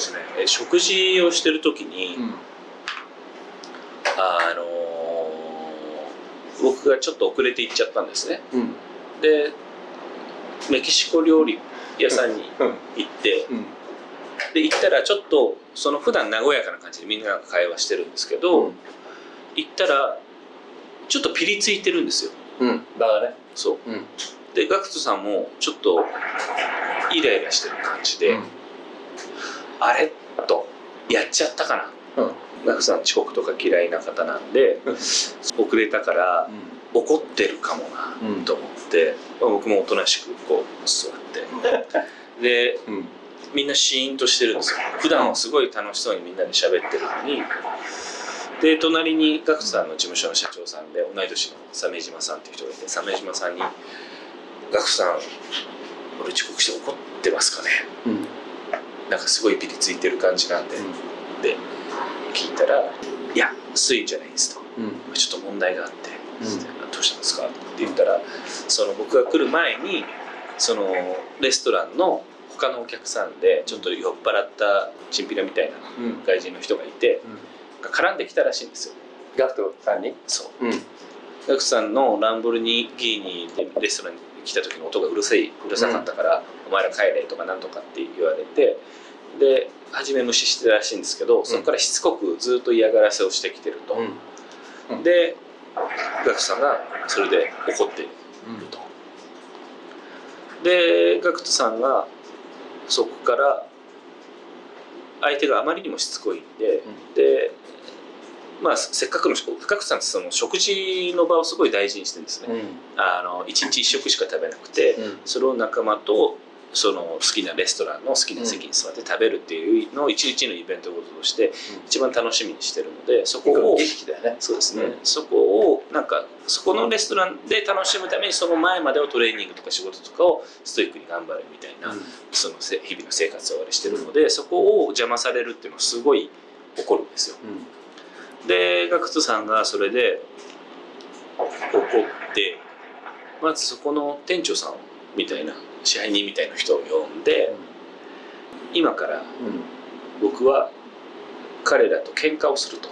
そうですね。え食事をしてる時に、うんあのー僕がちょっと遅れて行っちゃったんですね。うん。でメキシコ料理屋さんにうん行って、うん。で行ったらちょっとその普段和やかな感じでみんなが会話してるんですけど、行ったらちょっとピリついてるんですよ。うん。だがね。そう。うん。でガクトさんもちょっとイライラしてる感じで、あれ？と。やっちゃったかな。うん。ガクトさん遅刻とか嫌いな方なんで遅れたから怒ってるかもなうん。と思って、まあ僕もおとなしくこう座って。でうん。みんなシーンとしてるんですよ。普段はすごい楽しそうにみんなで喋ってるのに。で隣にガさんの事務所の社長さんで同い年の鮫島さんっていう人がいて鮫島さんに「ガクトさん俺遅刻して怒ってますかね?うん」なんかすごいピリついてる感じなんで、で聞いたら「いやそういうんじゃないんです」と。うん「ちょっと問題があって」うん。どうしたんですか?」って言ったらその僕が来る前にそのレストランの他のお客さんでちょっと酔っ払ったチンピラみたいなうん。外人の人がいて絡んできたらしいんですよ。ガクトさんに？そう。うん。ガクさんのランボルギーニでレストランに来た時の音がうるさいうるさかったから、お前ら帰れとかなんとかって言われてで初め無視してたらしいんですけどそこからしつこくずっと嫌がらせをしてきてると、うん。でガクさんがそれで怒っていると。でガクトさんがそこから相手があまりにもしつこいんで、でまあせっかくのガクトさんってその食事の場をすごい大事にしてるんですね、うん。あの1日1食しか食べなくて、うん。それを仲間とその好きなレストランの好きな席に座って食べるっていうのを一日のイベントごととして一番楽しみにしてるのでそこをそうですね、うんそこをなんかそこのレストランで楽しむためにその前までをトレーニングとか仕事とかをストイックに頑張るみたいな、そのせ日々の生活をあれしてるのでそこを邪魔されるっていうのはすごい怒るんですよ。クトさんがそれで怒ってまずそこの店長さんみたいな支配人みたいな人を呼んで今から僕は彼らと喧嘩をすると。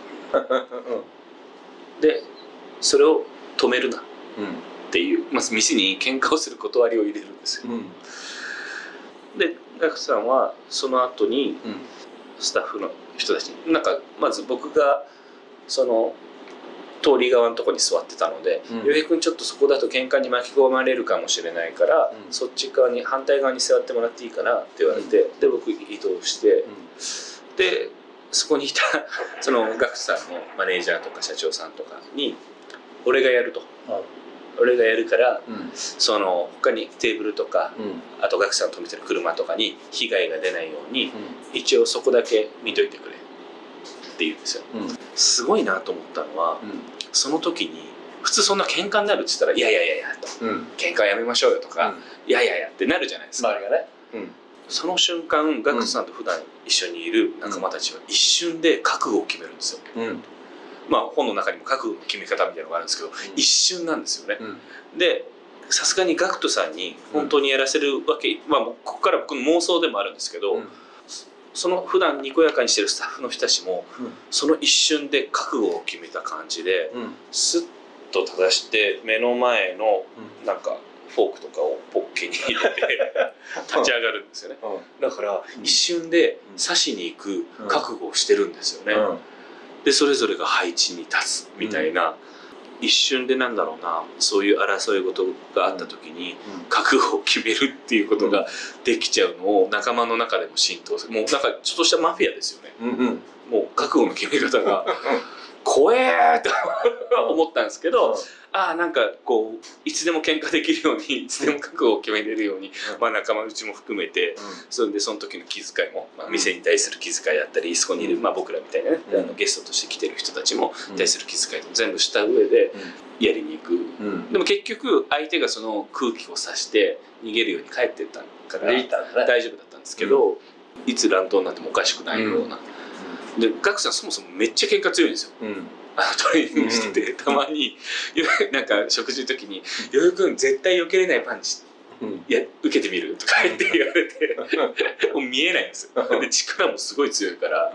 でそれを止めるな。っていうまず店に喧嘩をする断りを入れるんですよ。でガクトさんはその後にスタッフの人たちになんかまず僕がその通り側のとこに座ってたのでうん「洋、平、君ちょっとそこだと喧嘩に巻き込まれるかもしれないから、うん。そっち側に反対側に座ってもらっていいかな」って言われて、で僕移動してでそこにいた そのガクトさんのマネージャーとか社長さんとかに「俺がやると」俺がやるからその他にテーブルとかあとガクさん止めてる車とかに被害が出ないように一応そこだけ見といてくれって言うんですよ。すごいなと思ったのはその時に普通そんな喧嘩になるって言ったら「いやいやいやいや」と「喧嘩はやめましょうよ」とか「いやいやいや」ってなるじゃないですか。周りがね。その瞬間ガクトさんと普段一緒にいる仲間たちは一瞬で覚悟を決めるんですよ。まあ本の中にも覚悟の決め方みたいなのがあるんですけど一瞬なんですよね。でさすがにガクトさんに本当にやらせるわけ、まあここから僕の妄想でもあるんですけど、その普段にこやかにしてるスタッフの人たちもその一瞬で覚悟を決めた感じでスッと正して目の前のなんかフォークとかをポッケに入れて 立ち上がるんですよね。だから一瞬で刺しに行く覚悟をしてるんですよね、でそれぞれが配置に立つみたいな、一瞬でなんだろうなそういう争い事があった時に覚悟を決めるっていうことができちゃうのを仲間の中でも浸透する。もうなんかちょっとしたマフィアですよね。もう覚悟の決め方が 怖えーと思ったんですけどああなんかこういつでも喧嘩できるようにいつでも覚悟を決めれるように、まあ、仲間内も含めてそれでその時の気遣いも、まあ、店に対する気遣いだったりそこにいる、まあ、僕らみたいなね、うん。あのゲストとして来てる人たちも対する気遣いも全部した上でやりに行く、でも結局相手がその空気を察して逃げるように帰ってったから大丈夫だったんですけど、いつ乱闘になってもおかしくないような。でガクさんそもそもめっちゃ喧嘩強いんですよ。あのトレーニングしてて、たまに。なんか食事の時に「よよくん絶対避けれないパンチうん。いや受けてみる?」とか言って言われて もう見えないんですよ。で力もすごい強いから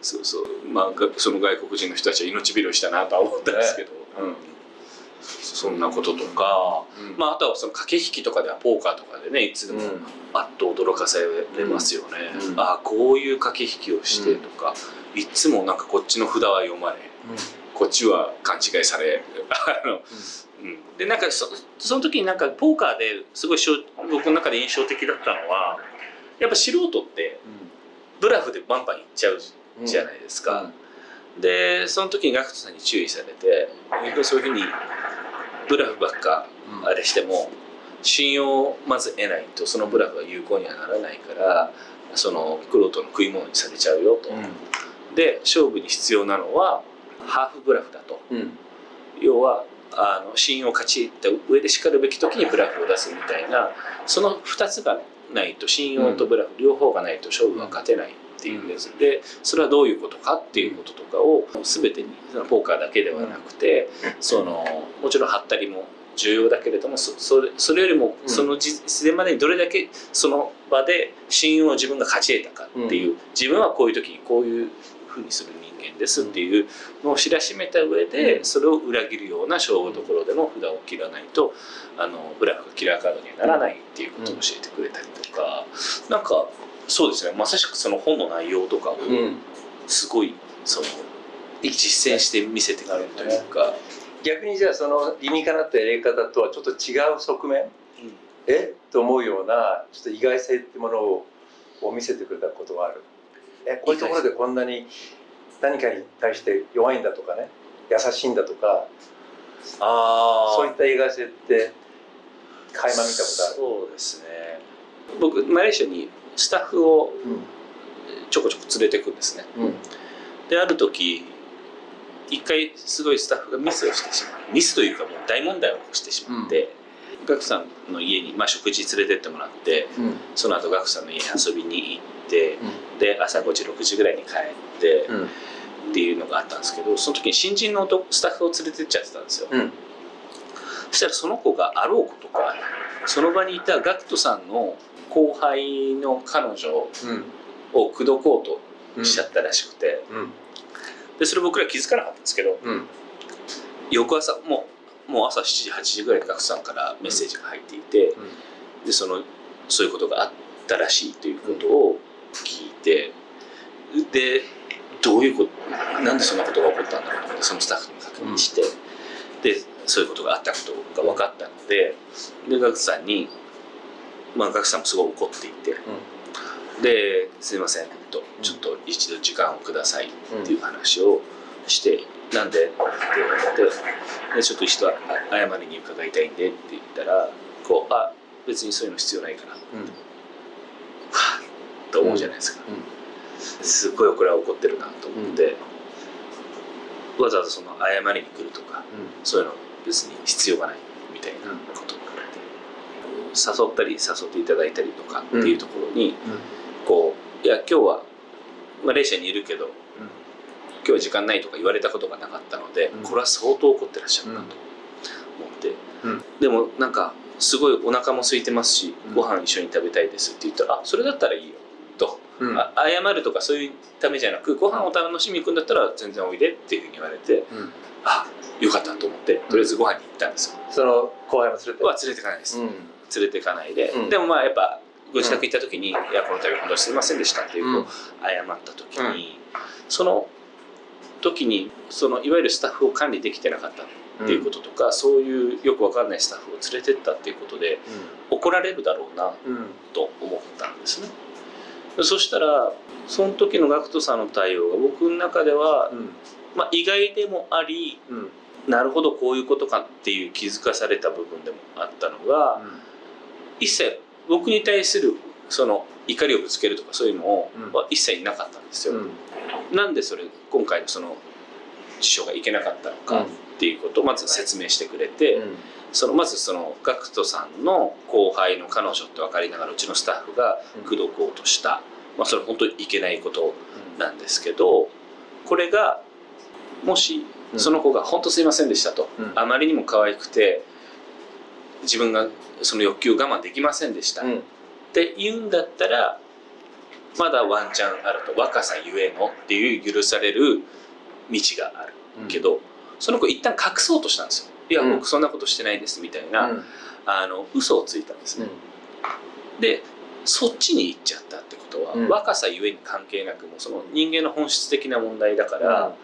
そうそう。まあがその外国人の人たちは命拾いしたなとは思ったんですけど、うん。そんなこととか、まあ、あとはその駆け引きとかではポーカーとかでねいつでもうん。あっと驚かされますよね、うん。ああこういう駆け引きをしてとか、いつもなんかこっちの札は読まれこっちは勘違いされあの、うん、でなんかそその時になんかポーカーですごいしょ僕の中で印象的だったのはやっぱ素人ってブラフでバンバンいっちゃうじゃないですか、でその時にガクトさんに注意されてそういうふうにブラフばっかあれしても信用をまず得ないとそのブラフは有効にはならないからそのクロートの食い物にされちゃうよと、で勝負に必要なのはハーフブラフだと。うん。要はあの信用を勝ち得た上でしかるべき時にブラフを出すみたいなその2つがないと信用とブラフ両方がないと勝負は勝てないっていうやつでそれはどういうことかっていうこととかを全てにそのポーカーだけではなくてそのもちろんハったりも重要だけれどもそそれそれよりもうん。その実践までにどれだけその場で信用を自分が勝ち得たかっていう自分はこういう時にこういうふうにする人間ですっていうのを知らしめた上でうん。それを裏切るような勝負どころでも札を切らないとあのブラフがキラーカードにはならないっていうことを教えてくれたりとか。なんかそうですね。まさしくその本の内容とかをうん。すごいその実践して見せてくれるというか。逆にじゃあその理にかなったやり方とはちょっと違う側面？え？と思うようなちょっと意外性ってものをを見せてくれたことがあるえこういうところでこんなに何かに対して弱いんだとかね優しいんだとかあそういった意外性って垣間見たことある。そうですね。僕マレーシアにスタッフをちょこちょこ連れてくんですね。うん。である時一回すごいスタッフがミスをしてしまう。ミスというかもう大問題を起こしてしまって、ガクさんの家に、まあ、食事連れてってもらってうん。その後ガクさんの家に遊びに行ってで朝5時6時ぐらいに帰ってうん。っていうのがあったんですけどその時に新人の男スタッフを連れてっちゃってたんですよ、うん。そしたらその子があろうことかその場にいたガクトさんの後輩の彼女うん。を口説こううんとしちゃったらしくてうん。でそれ僕ら気づかなかったんですけどうん。翌朝もうもう朝7時8時ぐらいにガクトさんからメッセージが入っていてでそのそういうことがあったらしいということを聞いてでどういうことなんでそんなことが起こったんだろうと思ってそのスタッフに確認して、でそういうことがあったことが分かったのででガクトさんに、まあ、ガクトさんもすごい怒っていて、で「すいません」と「ちょっと一度時間をください」っていう話をして「なんで?」って言われてで「ちょっと一度あ謝りに伺いたいんで」って言ったらこう「あ別にそういうの必要ないから」はぁと思うじゃないですか、すっごいこれは怒ってるなと思って、わざわざその謝りに来るとかそういうの別に必要がないみたいなことを誘ったり誘っていただいたりとかっていうところに、こういや今日はマレーシアにいるけど今日は時間ないとか言われたことがなかったので、うん。これは相当怒ってらっしゃるなと思って、うん。でもなんかすごいお腹も空いてますし、うん。ご飯一緒に食べたいですって言ったら「あそれだったらいいよ」と、あ謝るとかそういうためじゃなくご飯を楽しみに行くんだったら全然おいでっていうふうに言われてあよかったと思ってとりあえずご飯に行ったんですよ。その後輩も連れて？は連れてかないです、連れてかないで、うん。でもまあやっぱご自宅行った時に「いやこの度本当にすいませんでした」っていうこううん謝った時に、その時にそのいわゆるスタッフを管理できてなかったっていうこととか、そういうよくわかんないスタッフを連れてったっていうことで怒られるだろうなと思ったんですね。そしたらその時の GACKT さんの対応が僕の中では、まあ、意外でもありなるほどこういうことかっていう気づかされた部分でもあったのが、一切僕に対するその怒りをぶつけるとかそういうのをうん。は一切なかったんですよ。なんでそれ今回のその辞書がいけなかったのかっていうことをまず説明してくれて、そのまずその GACKT さんの後輩の彼女って分かりながらうちのスタッフが口説こうとした、まあ、それ本当にいけないことなんですけどこれがもしその子が「本当すいませんでしたと」うん。あまりにも可愛くて自分がその欲求を我慢できませんでした、うん、って言うんだったらまだワンチャンあると。若さゆえのっていう許される道があるけど、うん、その子一旦隠そうとしたんですよ。いや、僕そんなことしてないですみたいな、うん、あの嘘をついたんですね、でそっちに行っちゃったってことは、若さゆえに関係なくもその人間の本質的な問題だから、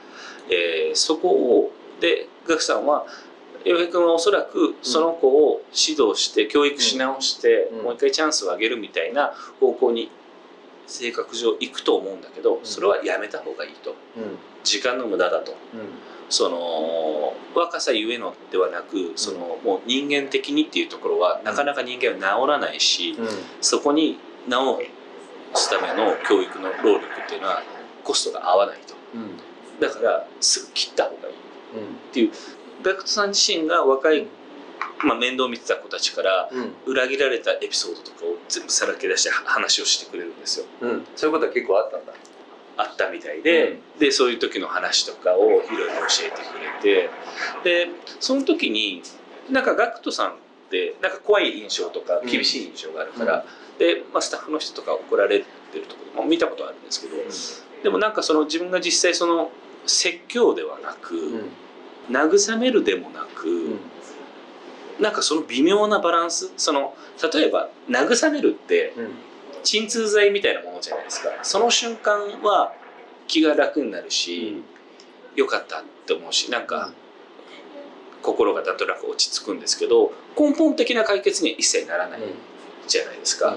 えー、そこをでガクさんは洋平君はおそらくその子を指導して教育し直して、もう一回チャンスをあげるみたいな方向に性格上行くと思うんだけどそれはやめた方がいいと、時間の無駄だと、その若さゆえのではなくそのもう人間的にっていうところはなかなか人間は治らないし、そこに治すための教育の労力っていうのはコストが合わないと、だからすぐ切った方がいいっていう。ベクトさん自身が若い、まあ、面倒見てた子たちから裏切られたエピソードとかを全部さらけ出して話をしてくれるんですよ、うん、そういうことは結構あったんだ。あったみたいでうん、でそういう時の話とかをいろいろ教えてくれてでその時になんか GACKT さんってなんか怖い印象とか厳しい印象があるから、うん、で、まあ、スタッフの人とか怒られてるところも見たことあるんですけど、でもなんかその自分が実際その説教ではなく、慰めるでもなく、うん、なんかその微妙なバランス。その例えば慰めるって鎮痛剤みたいなものじゃないですか。その瞬間は気が楽になるし、うん、よかったって思うしなんか、心がなんとなく落ち着くんですけど根本的な解決には一切ならないじゃないですか。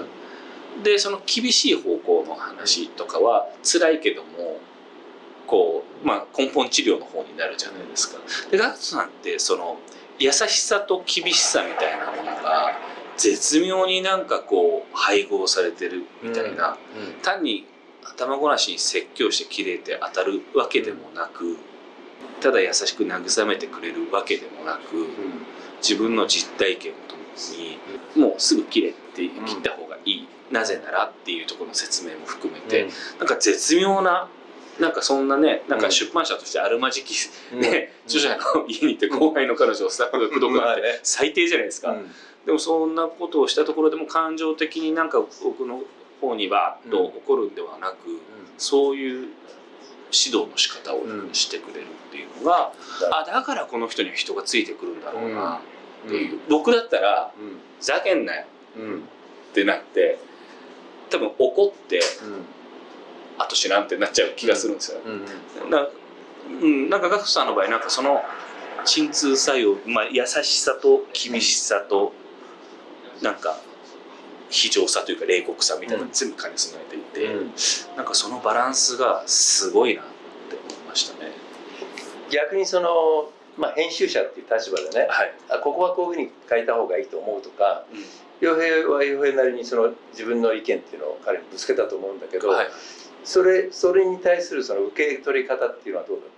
でその厳しい方向の話とかは辛いけどもこう、まあ、根本治療の方になるじゃないですか。でガクトさんってその優しさと厳しさみたいなものが絶妙になんかこう配合されてるみたいな、うんうん、単に頭ごなしに説教してキレて当たるわけでもなくただ優しく慰めてくれるわけでもなく、うん、自分の実体験ともにもうすぐキレって切った方がいい、なぜならっていうところの説明も含めて、うん、なんか絶妙ななんかそんなねなんか出版社としてあるまじき、ね著者の家に行って後輩の彼女をスタッフが口説くなん。て最低じゃないですか、でもそんなことをしたところでも感情的になんか僕の方にバーッと怒るんではなく、そういう指導の仕方をしてくれるっていうのが、あだからこの人には人がついてくるんだろうなっていう、僕だったら「ざけんなよ」ってなって多分怒って。あと知らんってなっちゃう気がするんですよ、うんなうん、なんかガクさんの場合なんかその鎮痛作用、まあ、優しさと厳しさとなんか非常さというか冷酷さみたいなの全部兼ね備えていて、うん、なんかそのバランスがすごいなって思いましたね。逆にそのまあ、編集者っていう立場でね、はい、あここはこういうふうに書いた方がいいと思うとか洋、うん、平は洋平なりにその自分の意見っていうのを彼にぶつけたと思うんだけど、はい、それそれに対するその受け取り方っていうのはどうだった？